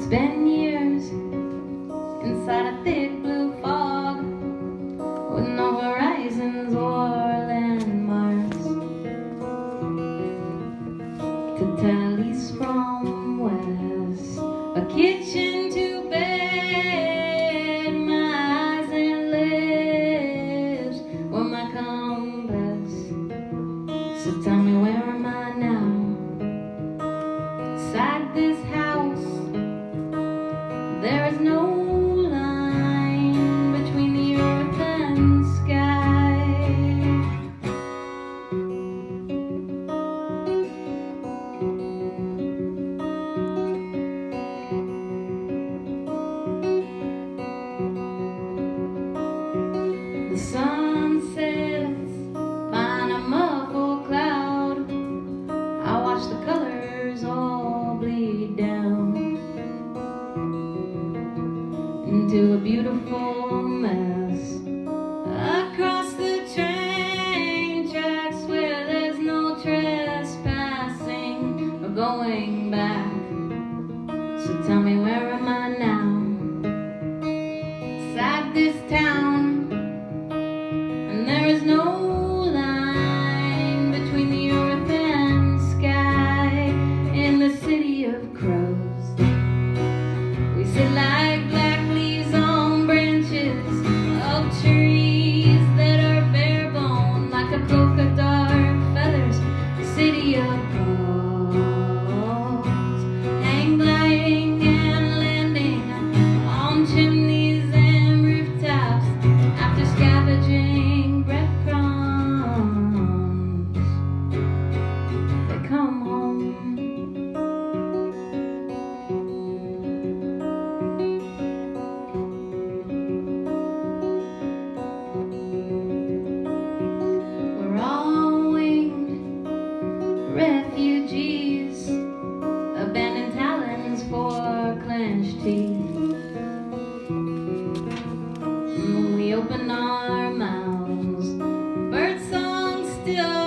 It's been years inside a thing. into a beautiful mess. Across the train tracks where there's no trespassing or going back. So tell me where refugees, abandoned talons for clenched teeth. We open our mouths, bird song still.